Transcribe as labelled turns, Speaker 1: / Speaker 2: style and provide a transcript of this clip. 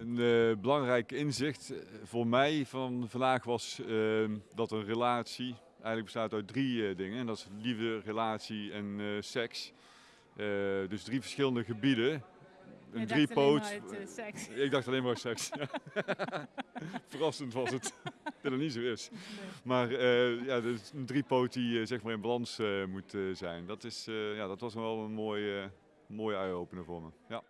Speaker 1: Een eh, belangrijk inzicht eh, voor mij van vandaag was ehm, dat een relatie eigenlijk bestaat uit drie eh, dingen. En dat is liefde, relatie en seks. Dus drie verschillende gebieden. Een
Speaker 2: drie poot.
Speaker 1: driepoot. Ik dacht alleen maar seks. Verrassend was het dat het niet zo is. Maar ja, dus een driepoot die zeg maar in balans moet zijn. Dat, is, ja, dat was wel een mooie, mooie eye-opener voor me. Ja.